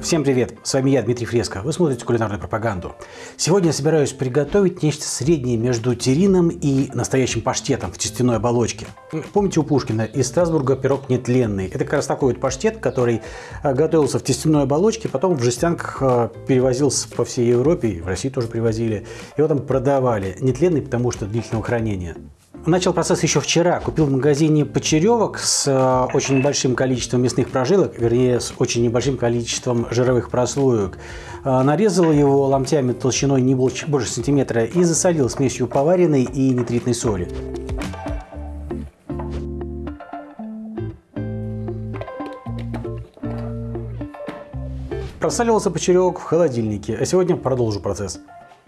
Всем привет! С вами я, Дмитрий Фреско. Вы смотрите кулинарную пропаганду. Сегодня я собираюсь приготовить нечто среднее между терином и настоящим паштетом в тестяной оболочке. Помните у Пушкина из Страсбурга пирог нетленный? Это как раз такой вот паштет, который э, готовился в тестяной оболочке, потом в жестянках э, перевозился по всей Европе, в России тоже привозили. Его там продавали. Нетленный, потому что длительного хранения. Начал процесс еще вчера. Купил в магазине почеревок с э, очень большим количеством мясных прожилок, вернее, с очень небольшим количеством жировых прослоек. Э, нарезал его ломтями толщиной не больше, больше сантиметра и засолил смесью поваренной и нитритной соли. Просаливался почеревок в холодильнике, а сегодня продолжу процесс.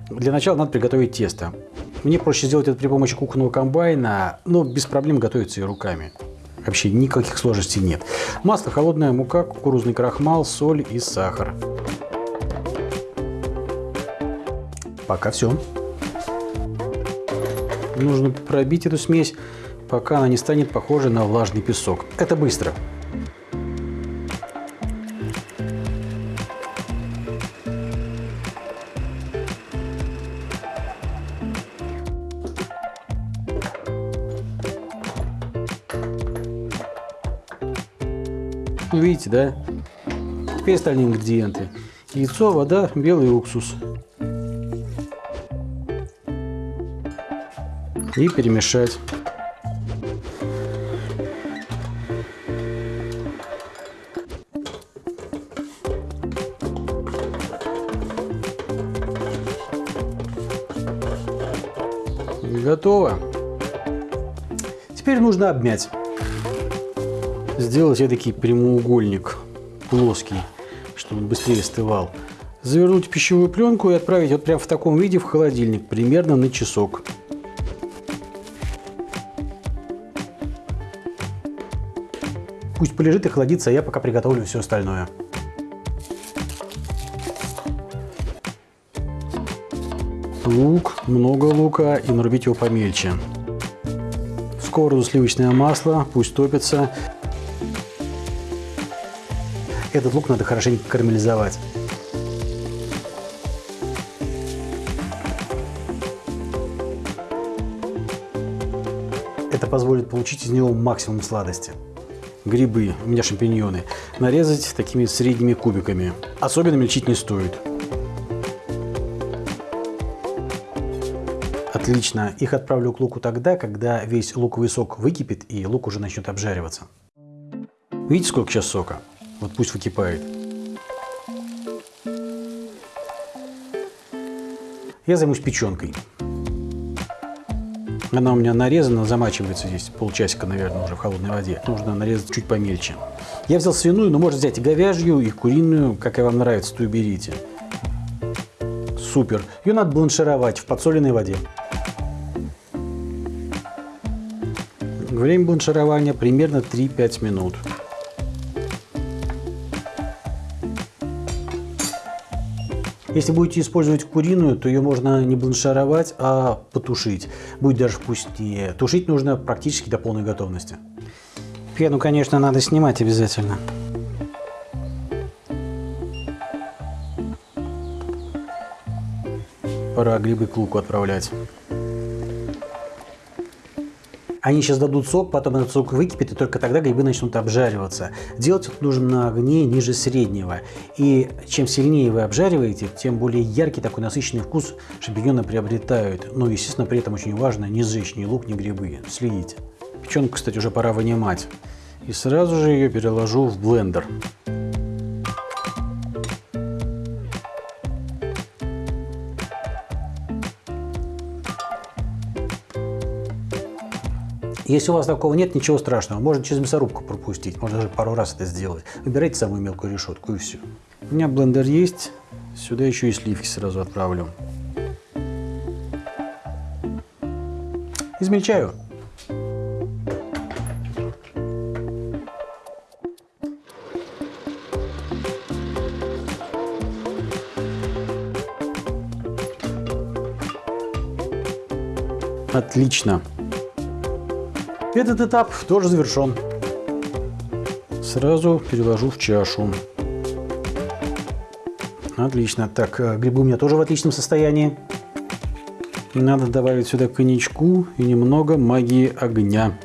Для начала надо приготовить тесто. Мне проще сделать это при помощи кухонного комбайна, но без проблем готовится и руками. Вообще никаких сложностей нет. Масло, холодная мука, кукурузный крахмал, соль и сахар. Пока все. Нужно пробить эту смесь, пока она не станет похожей на влажный песок. Это быстро. Ну, видите, да? Теперь остальные ингредиенты. Яйцо, вода, белый уксус. И перемешать. Готово. Теперь нужно обмять сделать эдакий прямоугольник плоский, чтобы он быстрее остывал. Завернуть пищевую пленку и отправить вот прямо в таком виде в холодильник, примерно на часок. Пусть полежит и холодится, а я пока приготовлю все остальное. Лук, много лука и нарубить его помельче. В сковороду сливочное масло, пусть топится. Этот лук надо хорошенько карамелизовать. Это позволит получить из него максимум сладости. Грибы, у меня шампиньоны, нарезать такими средними кубиками. Особенно мельчить не стоит. Отлично. Их отправлю к луку тогда, когда весь луковый сок выкипит и лук уже начнет обжариваться. Видите, сколько сейчас сока? Вот пусть выкипает. Я займусь печенкой. Она у меня нарезана, замачивается здесь полчасика, наверное, уже в холодной воде. Нужно нарезать чуть помельче. Я взял свиную, но можно взять и говяжью, и куриную, как и вам нравится, то и берите. Супер. Ее надо бланшировать в подсоленной воде. Время бланширования примерно 3-5 минут. Если будете использовать куриную, то ее можно не бланшировать, а потушить. Будет даже вкуснее. Тушить нужно практически до полной готовности. Пену, конечно, надо снимать обязательно. Пора грибы к луку отправлять. Они сейчас дадут сок, потом этот сок выкипит, и только тогда грибы начнут обжариваться. Делать это нужно на огне ниже среднего. И чем сильнее вы обжариваете, тем более яркий такой насыщенный вкус шампиньоны приобретают. Но, естественно, при этом очень важно не сжечь ни лук, ни грибы. Следите. Печенку, кстати, уже пора вынимать. И сразу же ее переложу в блендер. Если у вас такого нет, ничего страшного. Можно через мясорубку пропустить. Можно даже пару раз это сделать. Выбирайте самую мелкую решетку и все. У меня блендер есть. Сюда еще и сливки сразу отправлю. Измельчаю. Отлично. Этот этап тоже завершен. Сразу переложу в чашу. Отлично. Так, э, грибы у меня тоже в отличном состоянии. Надо добавить сюда коньячку и немного магии огня.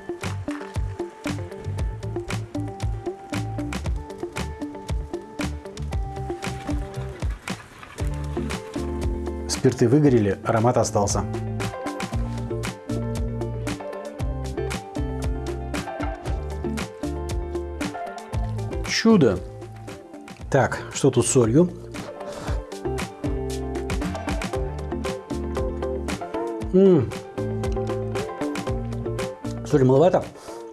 Спирты выгорели, аромат остался. Чудо! Так, что тут с солью? М -м. Соли маловато.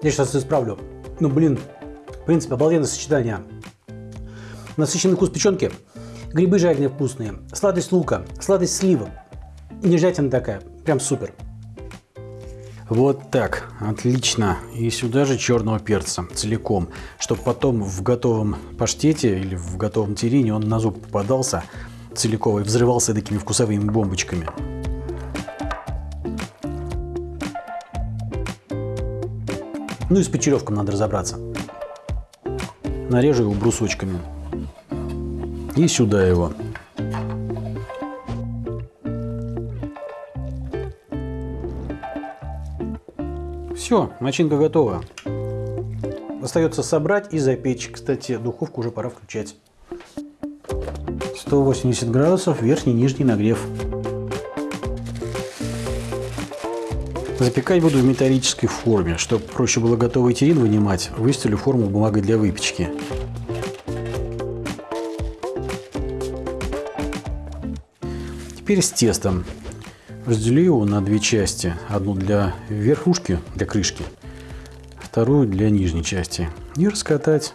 Я сейчас исправлю. Ну, блин, в принципе, обалденное сочетание. Насыщенный вкус печенки, грибы жареные вкусные, сладость лука, сладость сливок. Нежатина такая, прям супер. Вот так, отлично. И сюда же черного перца целиком, чтобы потом в готовом паштете или в готовом терине он на зуб попадался целиком и взрывался такими вкусовыми бомбочками. Ну и с почеревком надо разобраться. Нарежу его брусочками. И сюда его. Все, начинка готова. Остается собрать и запечь. Кстати, духовку уже пора включать. 180 градусов, верхний и нижний нагрев. Запекать буду в металлической форме. Чтобы проще было готовый терин вынимать, выстелю форму бумагой для выпечки. Теперь с тестом. Разделю его на две части. Одну для верхушки, для крышки, вторую для нижней части. И раскатать.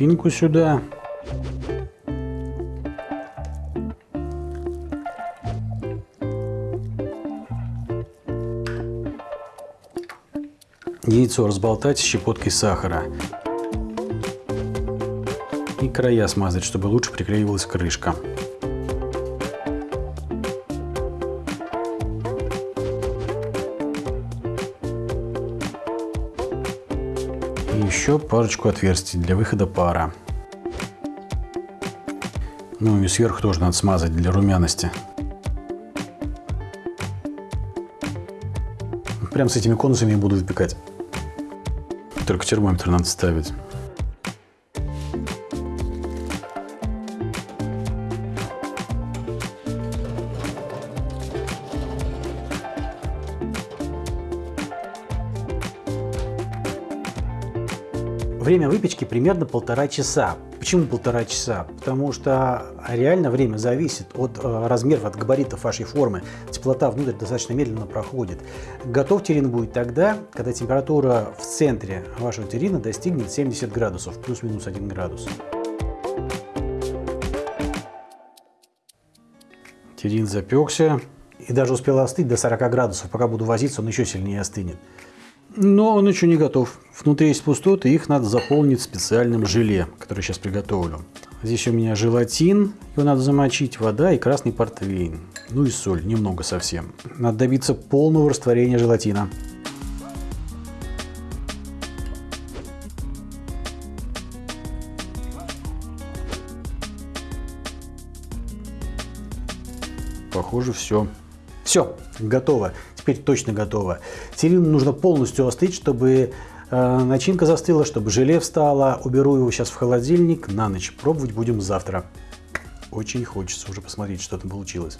начинку сюда. Яйцо разболтать щепоткой сахара. И края смазать, чтобы лучше приклеивалась крышка. еще парочку отверстий для выхода пара. Ну и сверху тоже надо смазать для румяности. Прям с этими конусами буду выпекать. Только термометр надо ставить. Время выпечки примерно полтора часа. Почему полтора часа? Потому что реально время зависит от э, размеров, от габаритов вашей формы. Теплота внутрь достаточно медленно проходит. Готов терин будет тогда, когда температура в центре вашего терина достигнет 70 градусов, плюс-минус 1 градус. Терин запекся и даже успел остыть до 40 градусов. Пока буду возиться, он еще сильнее остынет. Но он еще не готов. Внутри есть пустоты, их надо заполнить специальным желе, которое сейчас приготовлю. Здесь у меня желатин, его надо замочить, вода и красный портвейн. Ну и соль, немного совсем. Надо добиться полного растворения желатина. Похоже, все. Все, готово. Теперь точно готово. Терину нужно полностью остыть, чтобы э, начинка застыла, чтобы желе встало. Уберу его сейчас в холодильник на ночь. Пробовать будем завтра. Очень хочется уже посмотреть, что там получилось.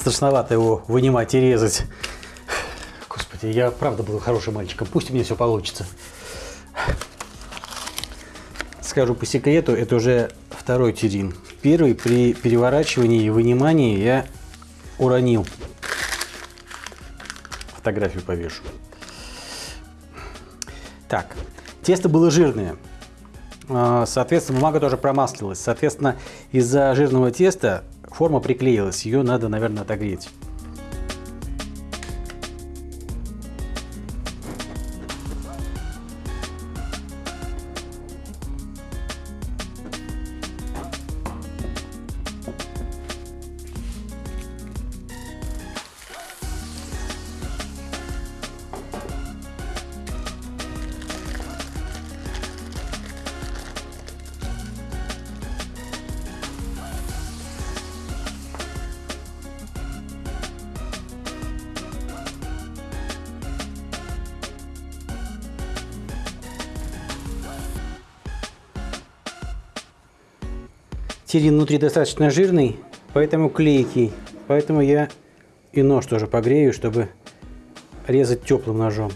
Страшновато его вынимать и резать. Господи, я правда был хорошим мальчиком. Пусть у меня все получится. Скажу по секрету, это уже второй терин. Первый при переворачивании и вынимании я уронил. Фотографию повешу. Так, тесто было жирное. А, соответственно, бумага тоже промаслилась. Соответственно, из-за жирного теста форма приклеилась. Ее надо, наверное, отогреть. Терин внутри достаточно жирный, поэтому клейкий. Поэтому я и нож тоже погрею, чтобы резать теплым ножом.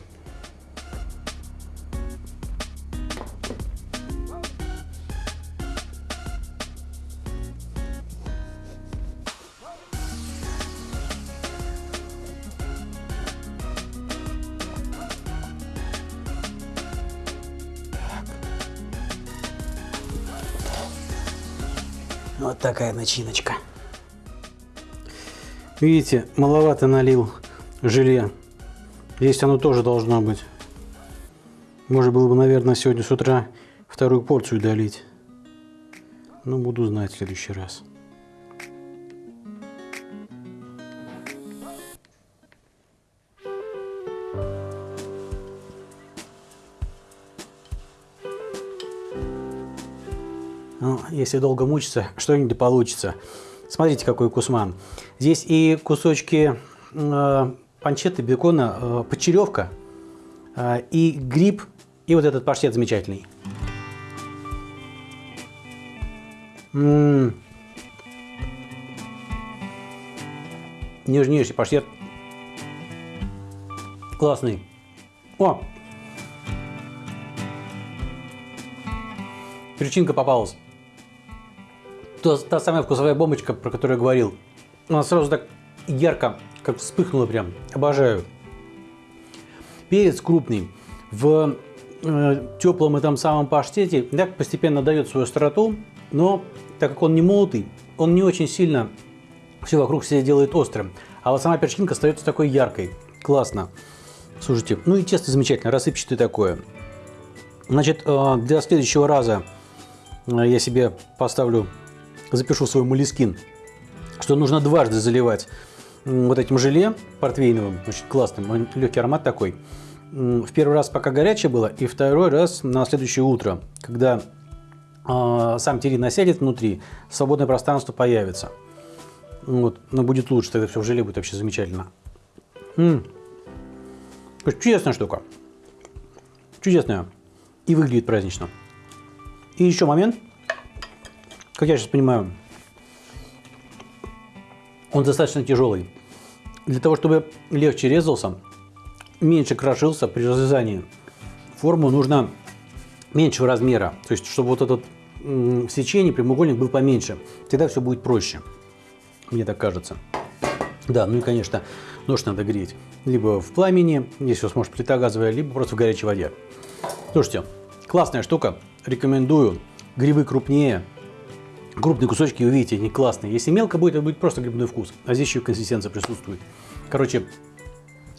Такая начиночка. Видите, маловато налил желе. Здесь оно тоже должно быть. Можно было бы, наверное, сегодня с утра вторую порцию долить. Но буду знать в следующий раз. Если долго мучиться, что-нибудь получится. Смотрите, какой кусман. Здесь и кусочки э, панчетты, бекона, э, почеревка, э, и гриб, и вот этот паштет замечательный. М -м -м. Нежнейший паштет. Классный. О! Перчинка попалась та, та самая вкусовая бомбочка, про которую я говорил. Она сразу так ярко, как вспыхнула прям. Обожаю. Перец крупный. В э, теплом этом самом паштете так постепенно дает свою остроту, но так как он не молотый, он не очень сильно все вокруг себя делает острым. А вот сама перчинка остается такой яркой. Классно. Слушайте, ну и тесто замечательно, рассыпчатое такое. Значит, э, для следующего раза э, я себе поставлю запишу свой молескин, что нужно дважды заливать вот этим желе портвейновым, очень классным, легкий аромат такой. В первый раз пока горячее было, и второй раз на следующее утро, когда э, сам терин насядет внутри, свободное пространство появится. Вот, но будет лучше, тогда все в желе будет вообще замечательно. М -м. Чудесная штука. Чудесная. И выглядит празднично. И еще момент – как я сейчас понимаю, он достаточно тяжелый. Для того, чтобы легче резался, меньше крошился при разрезании, форму нужно меньшего размера. То есть, чтобы вот этот в сечении прямоугольник был поменьше. Тогда все будет проще. Мне так кажется. Да, ну и, конечно, нож надо греть. Либо в пламени, если вы сможете плита газовая, либо просто в горячей воде. Слушайте, классная штука. Рекомендую. Грибы крупнее, крупные кусочки, увидите, они классные. Если мелко будет, это будет просто грибной вкус. А здесь еще консистенция присутствует. Короче,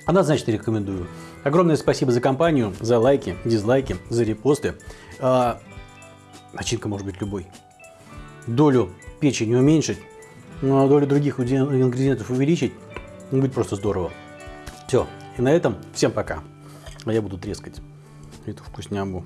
однозначно рекомендую. Огромное спасибо за компанию, за лайки, дизлайки, за репосты. А, начинка может быть любой. Долю печени уменьшить, а долю других ингредиентов увеличить. Будет просто здорово. Все. И на этом всем пока. А я буду трескать эту вкуснябу.